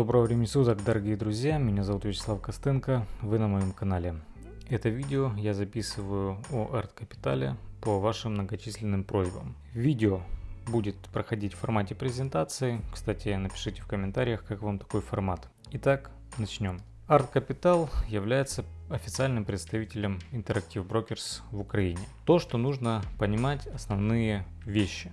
Доброго времени суток, дорогие друзья, меня зовут Вячеслав Костенко, вы на моем канале. Это видео я записываю о арт-капитале по вашим многочисленным просьбам. Видео будет проходить в формате презентации, кстати напишите в комментариях, как вам такой формат. Итак, начнем. Арт Capital является официальным представителем Interactive Brokers в Украине. То, что нужно понимать основные вещи.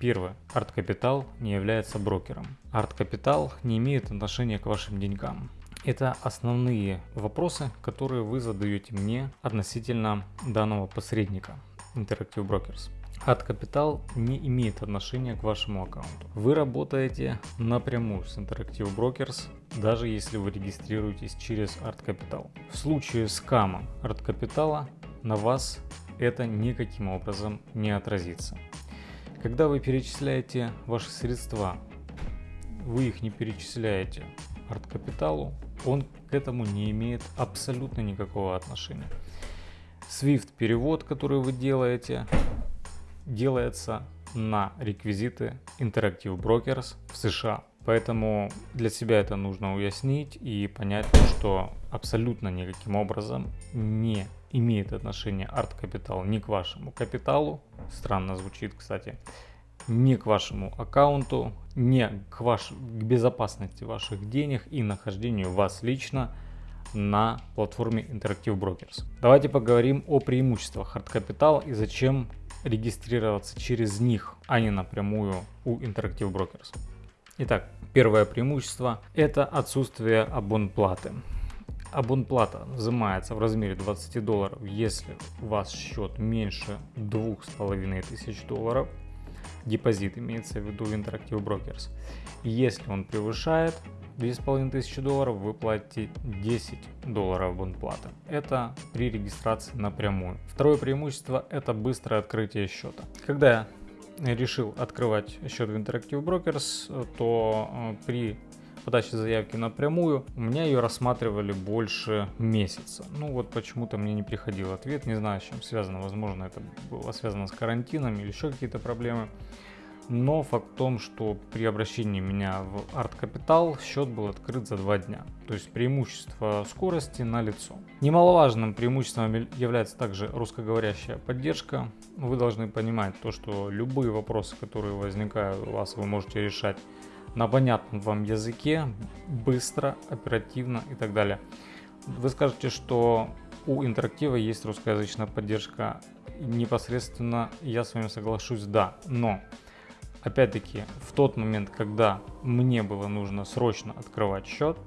Первое. Арт Капитал не является брокером. Арт Капитал не имеет отношения к вашим деньгам. Это основные вопросы, которые вы задаете мне относительно данного посредника Interactive Brokers. Арт Капитал не имеет отношения к вашему аккаунту. Вы работаете напрямую с Interactive Brokers, даже если вы регистрируетесь через Арт Капитал. В случае скама Арт Капитала на вас это никаким образом не отразится. Когда вы перечисляете ваши средства, вы их не перечисляете арт-капиталу, он к этому не имеет абсолютно никакого отношения. SWIFT перевод, который вы делаете, делается на реквизиты Interactive Brokers в США. Поэтому для себя это нужно уяснить и понять, что абсолютно никаким образом не имеет отношения арт-капитал ни к вашему капиталу, странно звучит, кстати, ни к вашему аккаунту, ни к, ваш, к безопасности ваших денег и нахождению вас лично на платформе Interactive Brokers. Давайте поговорим о преимуществах Hard Capital и зачем регистрироваться через них, а не напрямую у Interactive Brokers. Итак, первое преимущество – это отсутствие абонплаты. Абонплата взимается в размере 20 долларов, если у вас счет меньше 2500 долларов. Депозит имеется в виду в Interactive Brokers. Если он превышает 2500 долларов, вы платите 10 долларов абонплаты. Это при регистрации напрямую. Второе преимущество это быстрое открытие счета. Когда решил открывать счет в Interactive Brokers, то э, при подачи заявки напрямую, у меня ее рассматривали больше месяца. Ну вот почему-то мне не приходил ответ, не знаю с чем связано, возможно это было связано с карантином или еще какие-то проблемы. Но факт в том, что при обращении меня в Art Capital счет был открыт за два дня. То есть преимущество скорости на лицо. Немаловажным преимуществом является также русскоговорящая поддержка. Вы должны понимать то, что любые вопросы, которые возникают у вас, вы можете решать на понятном вам языке, быстро, оперативно и так далее. Вы скажете, что у интерактива есть русскоязычная поддержка. Непосредственно я с вами соглашусь, да. Но, опять-таки, в тот момент, когда мне было нужно срочно открывать счет,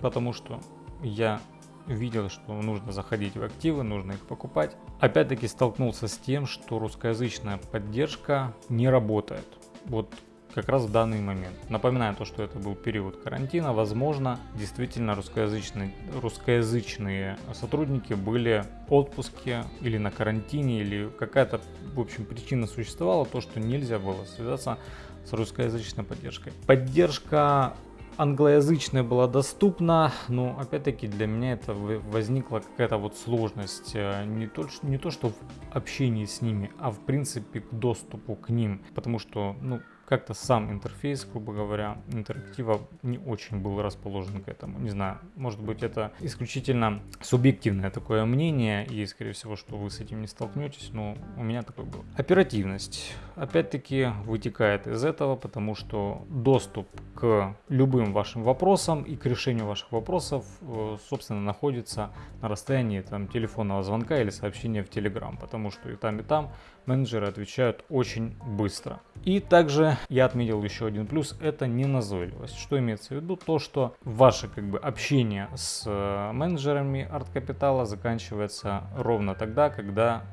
потому что я видел, что нужно заходить в активы, нужно их покупать. Опять-таки столкнулся с тем, что русскоязычная поддержка не работает. Вот как раз в данный момент. Напоминаю то, что это был период карантина, возможно, действительно русскоязычные, русскоязычные сотрудники были в отпуске или на карантине, или какая-то, в общем, причина существовала, то, что нельзя было связаться с русскоязычной поддержкой. Поддержка англоязычная была доступна, но опять-таки для меня это возникла какая-то вот сложность, э, не то, не то что в общении с ними, а в принципе к доступу к ним, потому что, ну, как-то сам интерфейс, грубо говоря, интерактива не очень был расположен к этому. Не знаю, может быть это исключительно субъективное такое мнение, и скорее всего, что вы с этим не столкнетесь, но у меня такое было. Оперативность, опять-таки, вытекает из этого, потому что доступ к любым вашим вопросам и к решению ваших вопросов, э, собственно, находится на расстоянии там, телефонного звонка или сообщения в Telegram, потому что и там, и там менеджеры отвечают очень быстро. И также я отметил еще один плюс, это неназойливость. Что имеется в виду? То, что ваше как бы общение с э, менеджерами арт-капитала заканчивается ровно тогда, когда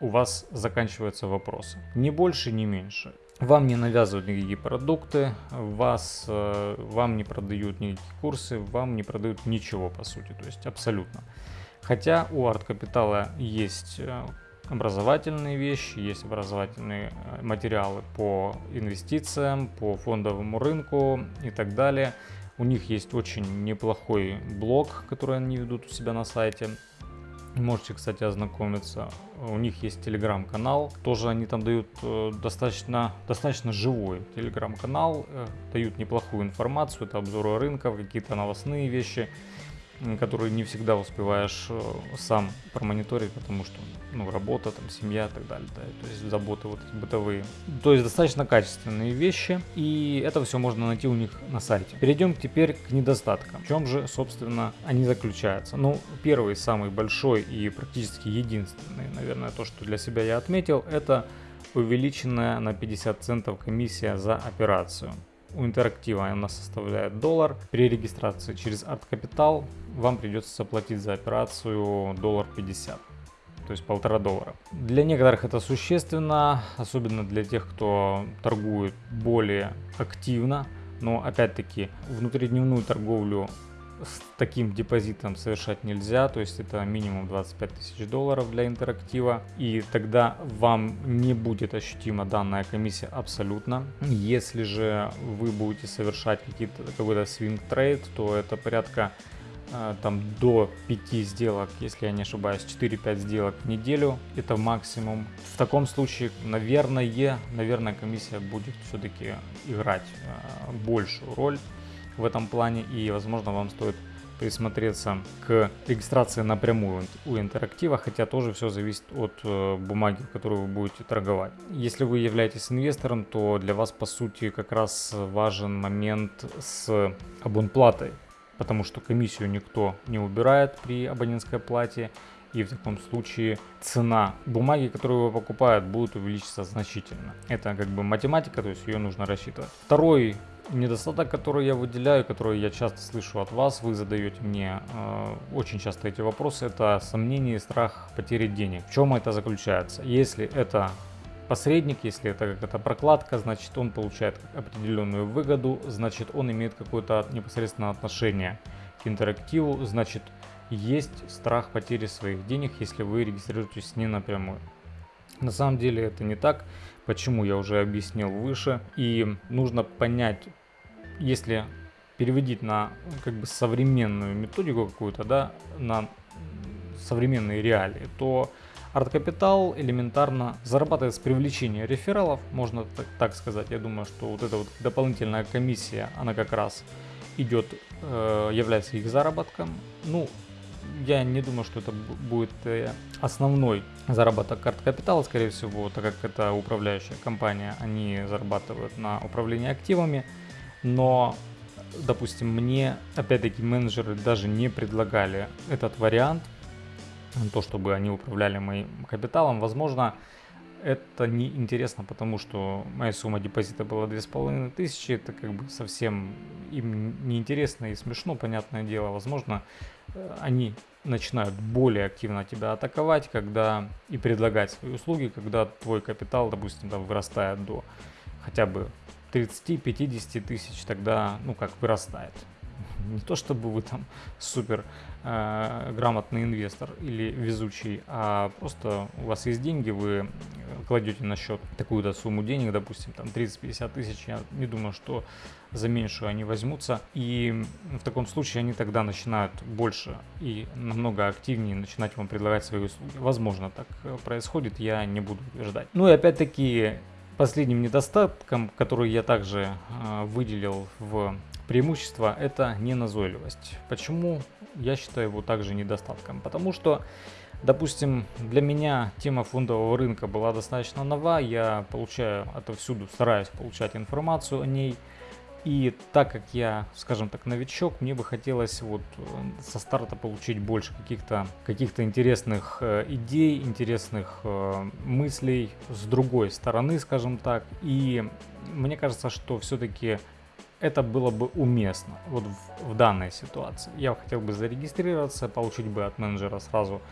у вас заканчиваются вопросы. Ни больше, ни меньше. Вам не навязывают никакие продукты, вас, э, вам не продают никакие курсы, вам не продают ничего по сути, то есть абсолютно. Хотя у арт капитала есть э, образовательные вещи, есть образовательные э, материалы по инвестициям, по фондовому рынку и так далее. У них есть очень неплохой блог, который они ведут у себя на сайте. Можете, кстати, ознакомиться. У них есть телеграм-канал. Тоже они там дают э, достаточно, достаточно живой телеграм-канал. Э, дают неплохую информацию. Это обзоры рынка, какие-то новостные вещи которые не всегда успеваешь э, сам промониторить, потому что ну, работа, там, семья и так далее, да, то есть заботы вот эти бытовые. То есть достаточно качественные вещи, и это все можно найти у них на сайте. Перейдем теперь к недостаткам. В чем же, собственно, они заключаются? Ну, первый, самый большой и практически единственный, наверное, то, что для себя я отметил, это увеличенная на 50 центов комиссия за операцию. У интерактива она составляет доллар. При регистрации через Capital вам придется заплатить за операцию доллар 50 то есть полтора доллара. Для некоторых это существенно, особенно для тех, кто торгует более активно, но опять-таки внутридневную торговлю с таким депозитом совершать нельзя, то есть это минимум 25 тысяч долларов для интерактива, и тогда вам не будет ощутима данная комиссия абсолютно. Если же вы будете совершать какой-то свинг трейд, то это порядка э, там до 5 сделок, если я не ошибаюсь, 4-5 сделок в неделю, это максимум. В таком случае, наверное, наверное, комиссия будет все-таки играть э, большую роль в этом плане и возможно вам стоит присмотреться к регистрации напрямую у интерактива, хотя тоже все зависит от э, бумаги, которую вы будете торговать. Если вы являетесь инвестором, то для вас по сути как раз важен момент с абонплатой, потому что комиссию никто не убирает при абонентской плате, и в таком случае цена бумаги, которую вы покупают, будет увеличиться значительно. Это как бы математика, то есть ее нужно рассчитывать. Второй недостаток, который я выделяю, который я часто слышу от вас, вы задаете мне э, очень часто эти вопросы, это сомнение и страх потери денег. В чем это заключается? Если это посредник, если это какая-то прокладка, значит он получает определенную выгоду, значит он имеет какое-то непосредственное отношение к интерактиву, значит есть страх потери своих денег, если вы регистрируетесь не напрямую. На самом деле это не так, почему я уже объяснил выше. И нужно понять, если переводить на как бы современную методику какую-то, да, на современные реалии, то Capital элементарно зарабатывает с привлечения рефералов, можно так, так сказать. Я думаю, что вот эта вот дополнительная комиссия, она как раз идет, э, является их заработком. Ну, я не думаю, что это будет э, основной заработок карт капитала, скорее всего, так как это управляющая компания, они зарабатывают на управлении активами, но, допустим, мне, опять-таки, менеджеры даже не предлагали этот вариант, то, чтобы они управляли моим капиталом, возможно, это не интересно, потому что моя сумма депозита была две с половиной тысячи, это как бы совсем им неинтересно и смешно, понятное дело. Возможно, э, они начинают более активно тебя атаковать, когда и предлагать свои услуги, когда твой капитал, допустим, там, вырастает до хотя бы 30-50 тысяч, тогда, ну, как вырастает. Не то чтобы вы там супер э, грамотный инвестор или везучий, а просто у вас есть деньги, вы кладете на счет такую-то сумму денег, допустим, там 30-50 тысяч, я не думаю, что за меньшую они возьмутся. И в таком случае они тогда начинают больше и намного активнее начинать вам предлагать свои услуги. Возможно, так э, происходит, я не буду утверждать. Ну и опять-таки последним недостатком, который я также э, выделил в преимущество, это неназойливость. Почему я считаю его также недостатком? Потому что Допустим, для меня тема фондового рынка была достаточно нова, я получаю отовсюду, стараюсь получать информацию о ней. И так как я, скажем так, новичок, мне бы хотелось вот э, со старта получить больше каких-то каких интересных э, идей, интересных э, мыслей с другой стороны, скажем так. И мне кажется, что все-таки это было бы уместно вот в, в данной ситуации. Я хотел бы зарегистрироваться, получить бы от менеджера сразу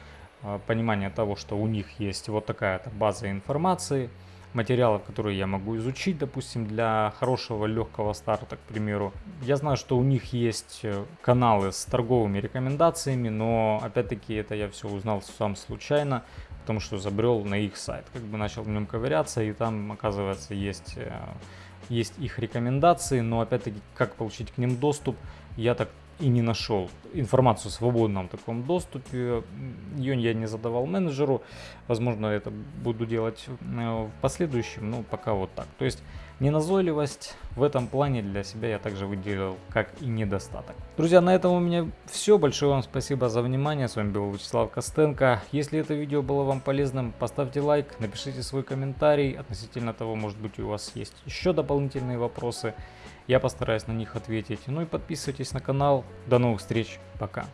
понимание того, что у них есть вот такая база информации, материалов, которые я могу изучить, допустим, для хорошего легкого старта, к примеру. Я знаю, что у них есть э, каналы с торговыми рекомендациями, но опять-таки это я все узнал сам случайно, потому что забрел на их сайт, как бы начал в нем ковыряться, и там, оказывается, есть, э, есть их рекомендации, но опять-таки, как получить к ним доступ, я так и не нашел информацию в свободном таком доступе. Ее я не задавал менеджеру. Возможно, это буду делать э, в последующем, но пока вот так. То есть неназойливость в этом плане для себя я также выделил как и недостаток. Друзья, на этом у меня все. Большое вам спасибо за внимание. С вами был Вячеслав Костенко. Если это видео было вам полезным, поставьте лайк, напишите свой комментарий относительно того, может быть у вас есть еще дополнительные вопросы. Я постараюсь на них ответить. Ну и подписывайтесь на канал. До новых встреч. Пока.